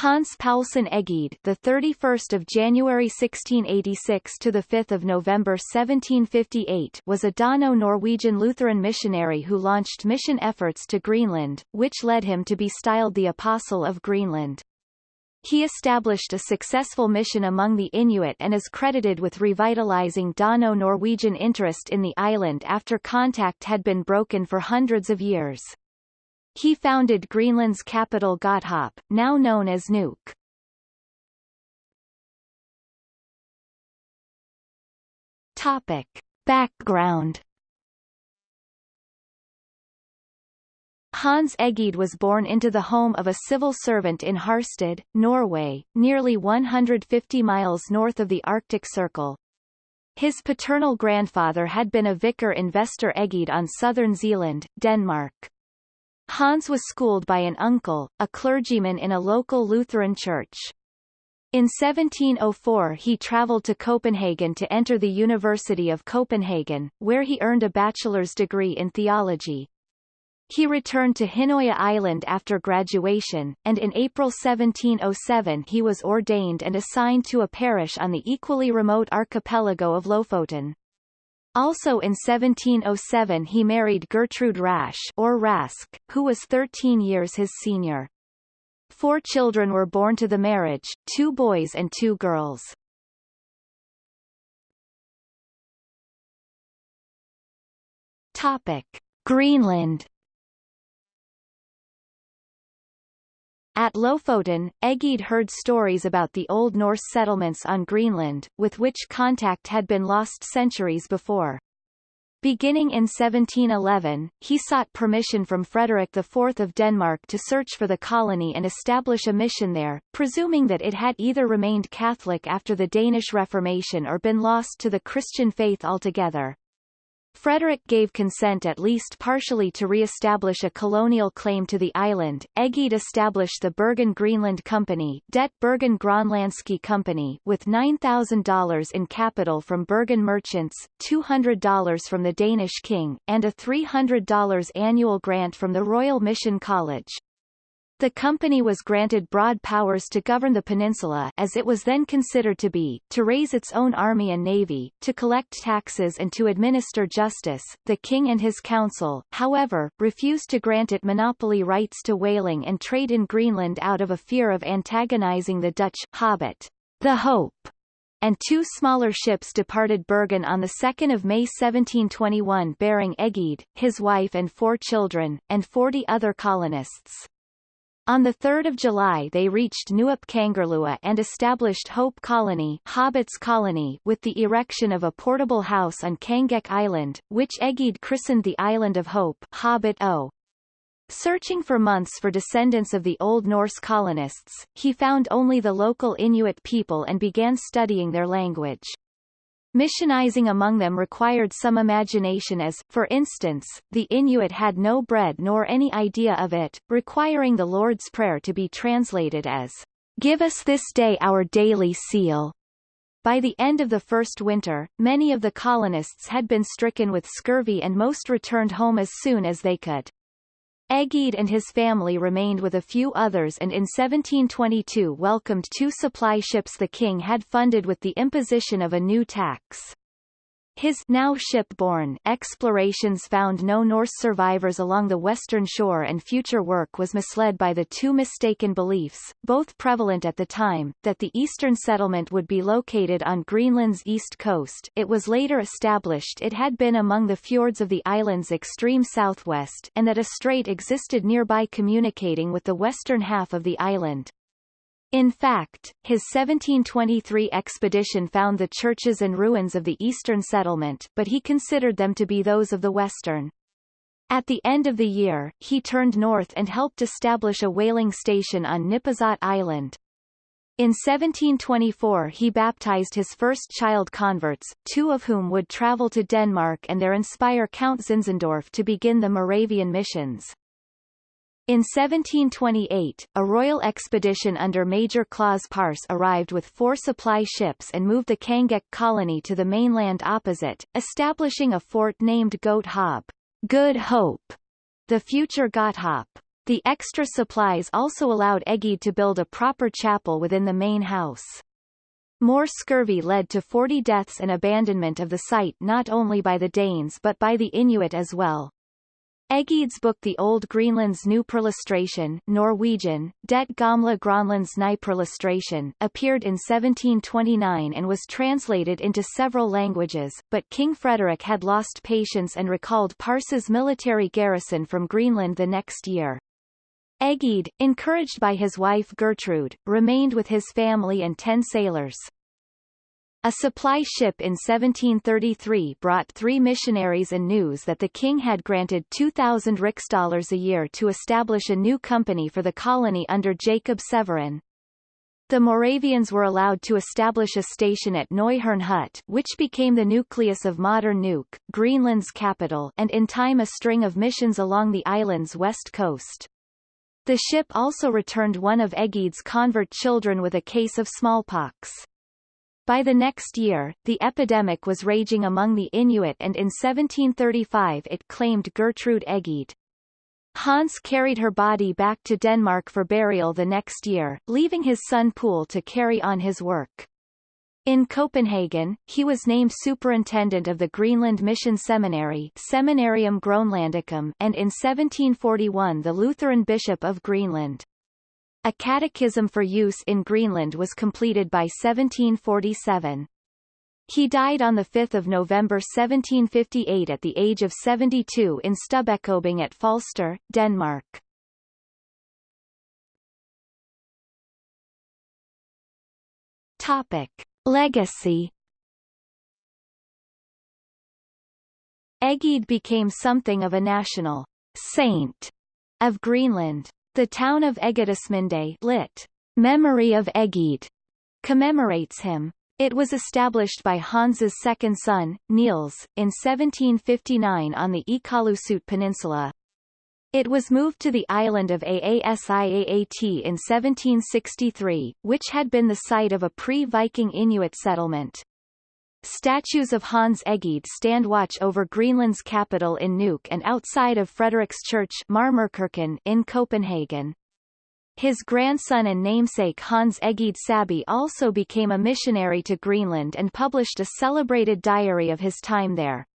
Hans Paulsen Egede, the 31st of January 1686 to the 5th of November 1758, was a Dano-Norwegian Lutheran missionary who launched mission efforts to Greenland, which led him to be styled the Apostle of Greenland. He established a successful mission among the Inuit and is credited with revitalizing Dano-Norwegian interest in the island after contact had been broken for hundreds of years. He founded Greenland's capital Godthaab, now known as Nuuk. Topic. Background Hans Egede was born into the home of a civil servant in Harstad, Norway, nearly 150 miles north of the Arctic Circle. His paternal grandfather had been a vicar in Vester Egede on southern Zealand, Denmark. Hans was schooled by an uncle, a clergyman in a local Lutheran church. In 1704 he travelled to Copenhagen to enter the University of Copenhagen, where he earned a bachelor's degree in theology. He returned to Hinnøya Island after graduation, and in April 1707 he was ordained and assigned to a parish on the equally remote archipelago of Lofoten. Also in 1707 he married Gertrude Rasch or Rask, who was 13 years his senior. Four children were born to the marriage, two boys and two girls. Topic. Greenland At Lofoten, Egede heard stories about the Old Norse settlements on Greenland, with which contact had been lost centuries before. Beginning in 1711, he sought permission from Frederick IV of Denmark to search for the colony and establish a mission there, presuming that it had either remained Catholic after the Danish Reformation or been lost to the Christian faith altogether. Frederick gave consent at least partially to re-establish a colonial claim to the island. Egede established the Bergen Greenland Company, Det Bergen Gronlandske Company, with $9,000 in capital from Bergen merchants, $200 from the Danish king, and a $300 annual grant from the Royal Mission College. The company was granted broad powers to govern the peninsula as it was then considered to be, to raise its own army and navy, to collect taxes and to administer justice. The king and his council, however, refused to grant it monopoly rights to whaling and trade in Greenland out of a fear of antagonizing the Dutch Haabet, the Hope, and two smaller ships departed Bergen on 2 May 1721 bearing Egede, his wife and four children, and 40 other colonists. On 3 July they reached Nuup Kangerlua and established Hope Colony, Haabets Colony with the erection of a portable house on Kangeq Island, which Egede christened the Island of Hope Hobbit O. Searching for months for descendants of the Old Norse colonists, he found only the local Inuit people and began studying their language. Missionizing among them required some imagination as, for instance, the Inuit had no bread nor any idea of it, requiring the Lord's Prayer to be translated as, Give us this day our daily seal. By the end of the first winter, many of the colonists had been stricken with scurvy and most returned home as soon as they could. Egede and his family remained with a few others and in 1722 welcomed two supply ships the king had funded with the imposition of a new tax. His now shipborne explorations found no Norse survivors along the western shore and future work was misled by the two mistaken beliefs, both prevalent at the time, that the eastern settlement would be located on Greenland's east coast it was later established it had been among the fjords of the island's extreme southwest and that a strait existed nearby communicating with the western half of the island. In fact, his 1723 expedition found the churches and ruins of the eastern settlement but he considered them to be those of the western. At the end of the year, he turned north and helped establish a whaling station on Nipisat Island. In 1724 he baptized his first child converts, two of whom would travel to Denmark and there inspire Count Zinzendorf to begin the Moravian missions. In 1728, a royal expedition under Major Claus Paarss arrived with four supply ships and moved the Kangeq colony to the mainland opposite, establishing a fort named Godt Haab, Good Hope, the future Godthaab. The extra supplies also allowed Egede to build a proper chapel within the main house. More scurvy led to 40 deaths and abandonment of the site not only by the Danes but by the Inuit as well. Egede's book The Old Greenland's New Perlustration Norwegian, Det Gamle Gronlands Ny Perlustration, appeared in 1729 and was translated into several languages, but King Frederick had lost patience and recalled Paarss's military garrison from Greenland the next year. Egede, encouraged by his wife Gertrude, remained with his family and ten sailors. A supply ship in 1733 brought three missionaries and news that the king had granted 2,000 riksdaler a year to establish a new company for the colony under Jacob Severin. The Moravians were allowed to establish a station at Neu-Herrnhut which became the nucleus of modern Nuuk, Greenland's capital and in time a string of missions along the island's west coast. The ship also returned one of Egede's convert children with a case of smallpox. By the next year, the epidemic was raging among the Inuit and in 1735 it claimed Gertrude Egede. Hans carried her body back to Denmark for burial the next year, leaving his son Poul to carry on his work. In Copenhagen, he was named superintendent of the Greenland Mission Seminary Seminarium Groenlandicum and in 1741 the Lutheran Bishop of Greenland. A catechism for use in Greenland was completed by 1747. He died on 5 November 1758 at the age of 72 in Stubbekøbing at Falster, Denmark. Topic. Legacy Egede became something of a national saint of Greenland. The town of Egedesminde lit. Memory of Egede commemorates him. It was established by Hans's second son, Niels, in 1759 on the Iqaluit Peninsula. It was moved to the island of Aasiaat in 1763, which had been the site of a pre-Viking Inuit settlement. Statues of Hans Egede stand watch over Greenland's capital in Nuuk and outside of Frederiksborg Marmorkirken in Copenhagen. His grandson and namesake Hans Egede Saabye also became a missionary to Greenland and published a celebrated diary of his time there.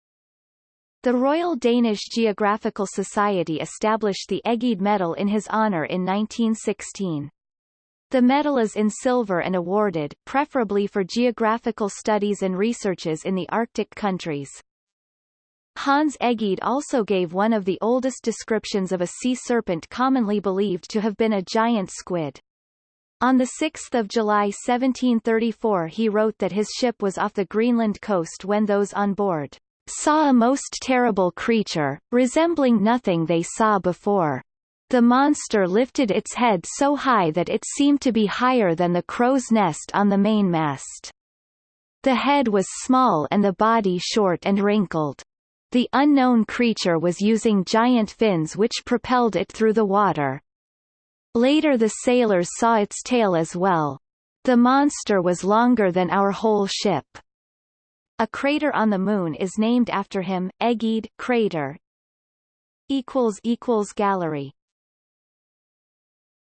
The Royal Danish Geographical Society established the Egede Medal in his honor in 1916. The medal is in silver and awarded, preferably for geographical studies and researches in the Arctic countries. Hans Egede also gave one of the oldest descriptions of a sea serpent commonly believed to have been a giant squid. On 6 July 1734 he wrote that his ship was off the Greenland coast when those on board saw a most terrible creature, resembling nothing they saw before. The monster lifted its head so high that it seemed to be higher than the crow's nest on the mainmast. The head was small and the body short and wrinkled. The unknown creature was using giant fins which propelled it through the water. Later the sailors saw its tail as well. The monster was longer than our whole ship. A crater on the Moon is named after him, Egede crater. Gallery